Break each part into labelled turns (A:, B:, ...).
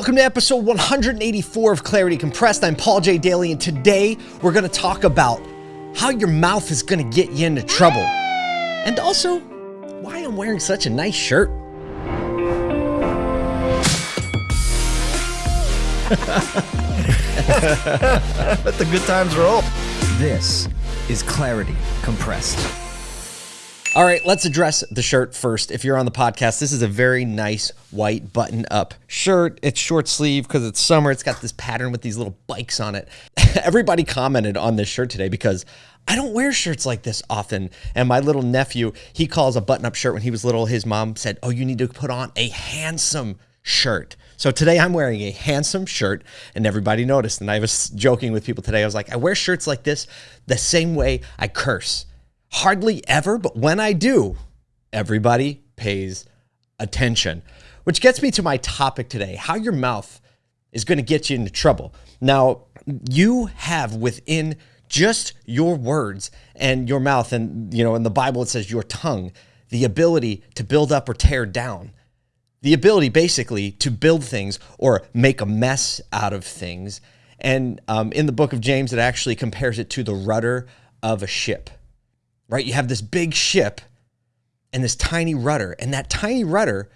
A: Welcome to episode 184 of Clarity Compressed. I'm Paul J. Daly, and today we're going to talk about how your mouth is going to get you into trouble. And also, why I'm wearing such a nice shirt.
B: Let the good times roll.
C: This is Clarity Compressed.
A: All right, let's address the shirt first. If you're on the podcast, this is a very nice white button up shirt. It's short sleeve because it's summer. It's got this pattern with these little bikes on it. Everybody commented on this shirt today because I don't wear shirts like this often. And my little nephew, he calls a button up shirt when he was little. His mom said, Oh, you need to put on a handsome shirt. So today I'm wearing a handsome shirt and everybody noticed. And I was joking with people today. I was like, I wear shirts like this the same way I curse. Hardly ever, but when I do, everybody pays attention. Which gets me to my topic today how your mouth is going to get you into trouble. Now, you have within just your words and your mouth, and you know, in the Bible it says your tongue, the ability to build up or tear down. The ability basically to build things or make a mess out of things. And um, in the book of James, it actually compares it to the rudder of a ship right? You have this big ship and this tiny rudder, and that tiny rudder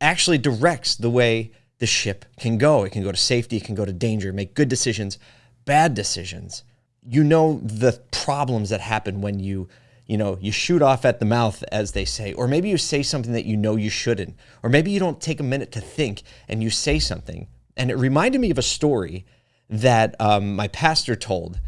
A: actually directs the way the ship can go. It can go to safety, it can go to danger, make good decisions, bad decisions. You know the problems that happen when you, you know, you shoot off at the mouth, as they say, or maybe you say something that you know you shouldn't, or maybe you don't take a minute to think and you say something. And it reminded me of a story that um, my pastor told,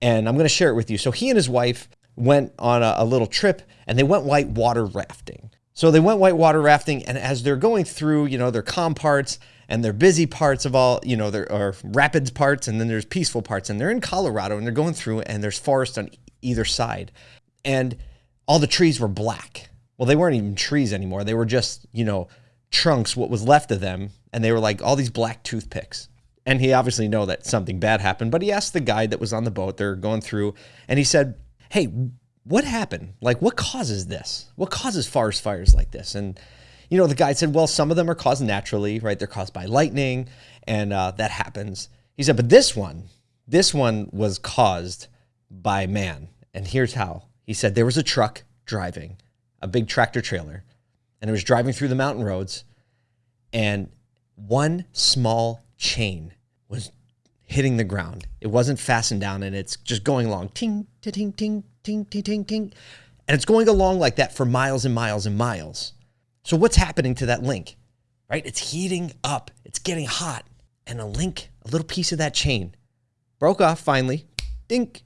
A: and I'm going to share it with you. So he and his wife went on a, a little trip and they went white water rafting. So they went white water rafting, and as they're going through, you know, their calm parts and their busy parts of all, you know, there are rapids parts and then there's peaceful parts. And they're in Colorado and they're going through and there's forest on either side. And all the trees were black. Well, they weren't even trees anymore. They were just, you know, trunks, what was left of them. And they were like all these black toothpicks. And he obviously know that something bad happened, but he asked the guide that was on the boat, they're going through, and he said, hey, what happened? Like, what causes this? What causes forest fires like this? And, you know, the guy said, well, some of them are caused naturally, right? They're caused by lightning, and uh, that happens. He said, but this one, this one was caused by man. And here's how. He said there was a truck driving, a big tractor trailer, and it was driving through the mountain roads, and one small chain was hitting the ground. It wasn't fastened down, and it's just going along, ting, ting, ting, ting, ting, ting, ting. And it's going along like that for miles and miles and miles. So what's happening to that link? Right? It's heating up. It's getting hot. And a link, a little piece of that chain, broke off finally. Dink.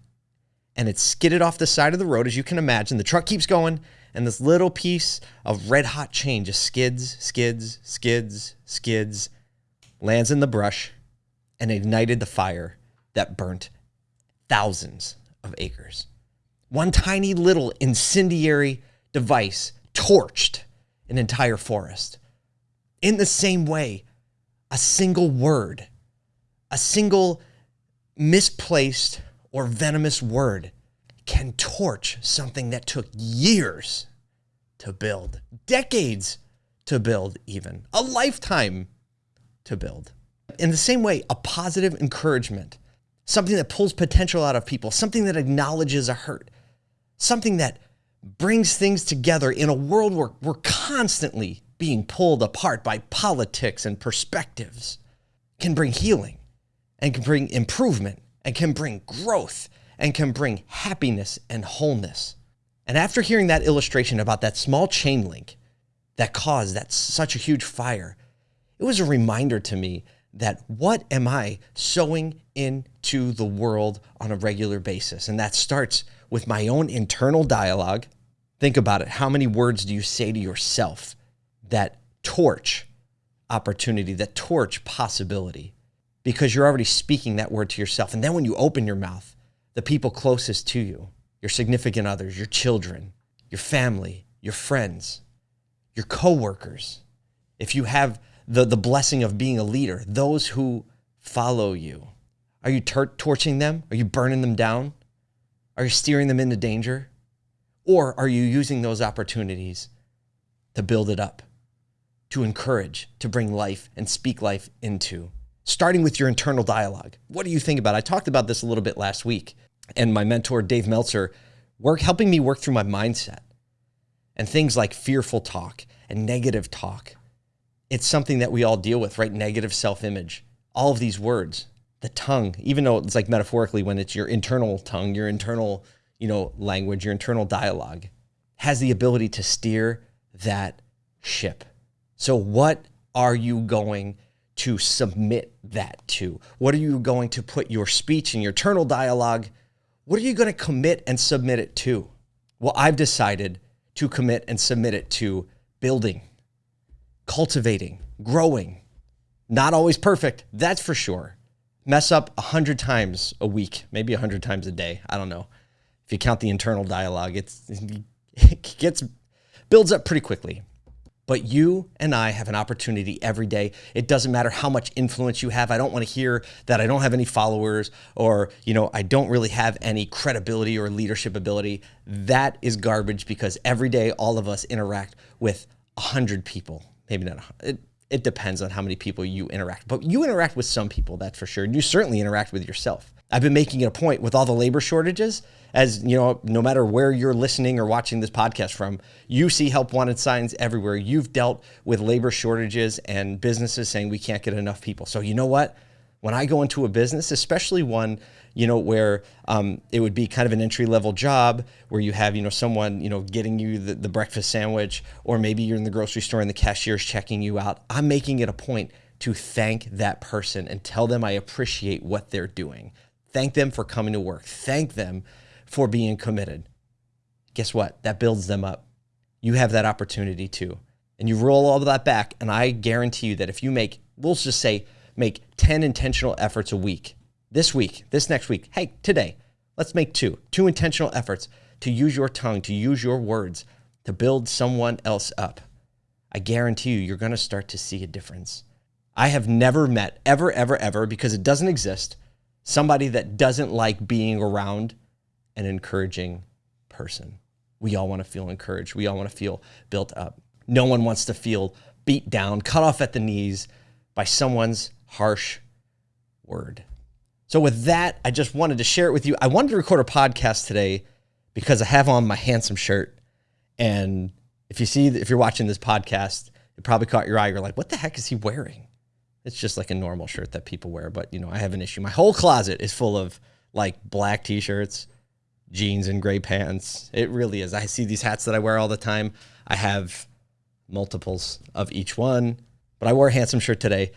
A: And it skidded off the side of the road, as you can imagine. The truck keeps going, and this little piece of red hot chain just skids, skids, skids, skids, lands in the brush, and ignited the fire that burnt thousands of acres. One tiny little incendiary device torched an entire forest. In the same way, a single word, a single misplaced or venomous word can torch something that took years to build, decades to build, even a lifetime to build. In the same way, a positive encouragement, something that pulls potential out of people, something that acknowledges a hurt, something that brings things together in a world where we're constantly being pulled apart by politics and perspectives can bring healing and can bring improvement and can bring growth and can bring happiness and wholeness. And after hearing that illustration about that small chain link that caused that such a huge fire, it was a reminder to me that what am I sowing into the world on a regular basis? And that starts with my own internal dialogue. Think about it. How many words do you say to yourself that torch opportunity, that torch possibility? Because you're already speaking that word to yourself. And then when you open your mouth, the people closest to you, your significant others, your children, your family, your friends, your coworkers, if you have the, the blessing of being a leader, those who follow you, are you torching them? Are you burning them down? Are you steering them into danger? Or are you using those opportunities to build it up, to encourage, to bring life and speak life into. Starting with your internal dialogue. What do you think about? It? I talked about this a little bit last week, and my mentor Dave Meltzer work helping me work through my mindset and things like fearful talk and negative talk. It's something that we all deal with, right? Negative self-image. All of these words, the tongue, even though it's like metaphorically when it's your internal tongue, your internal, you know, language, your internal dialogue has the ability to steer that ship. So, what are you going to submit that to? What are you going to put your speech and your internal dialogue? What are you going to commit and submit it to? Well, I've decided to commit and submit it to building, cultivating, growing. Not always perfect, that's for sure. Mess up a hundred times a week, maybe a hundred times a day. I don't know. If you count the internal dialogue, it's, it gets builds up pretty quickly. But you and I have an opportunity every day. It doesn't matter how much influence you have. I don't want to hear that I don't have any followers or, you know, I don't really have any credibility or leadership ability. That is garbage because every day all of us interact with a hundred people. Maybe not. It, it depends on how many people you interact, but you interact with some people, that's for sure. And you certainly interact with yourself. I've been making it a point with all the labor shortages as you know, no matter where you're listening or watching this podcast from, you see help wanted signs everywhere. You've dealt with labor shortages and businesses saying we can't get enough people. So you know what? When I go into a business, especially one, you know, where um, it would be kind of an entry level job where you have, you know, someone, you know, getting you the, the breakfast sandwich, or maybe you're in the grocery store and the cashier's checking you out. I'm making it a point to thank that person and tell them I appreciate what they're doing. Thank them for coming to work. Thank them for being committed. Guess what? That builds them up. You have that opportunity too. And you roll all of that back. And I guarantee you that if you make, we'll just say, make 10 intentional efforts a week, this week, this next week, hey, today, let's make two, two intentional efforts to use your tongue, to use your words to build someone else up. I guarantee you, you're going to start to see a difference. I have never met, ever, ever, ever, because it doesn't exist, somebody that doesn't like being around an encouraging person. We all want to feel encouraged. We all want to feel built up. No one wants to feel beat down, cut off at the knees by someone's harsh word. So, with that, I just wanted to share it with you. I wanted to record a podcast today because I have on my handsome shirt. And if you see, if you're watching this podcast, it probably caught your eye. You're like, what the heck is he wearing? It's just like a normal shirt that people wear. But, you know, I have an issue. My whole closet is full of like black t shirts jeans and gray pants. It really is. I see these hats that I wear all the time. I have multiples of each one, but I wore a handsome shirt today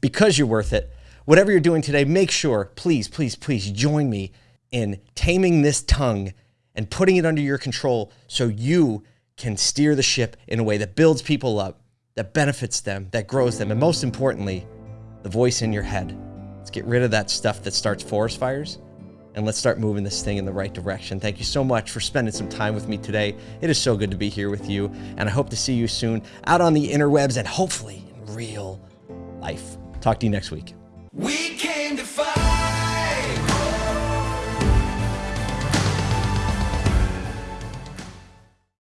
A: because you're worth it. Whatever you're doing today, make sure, please, please, please join me in taming this tongue and putting it under your control so you can steer the ship in a way that builds people up, that benefits them, that grows them, and most importantly, the voice in your head. Let's get rid of that stuff that starts forest fires and let's start moving this thing in the right direction. Thank you so much for spending some time with me today. It is so good to be here with you, and I hope to see you soon out on the interwebs and hopefully in real life. Talk to you next week. We.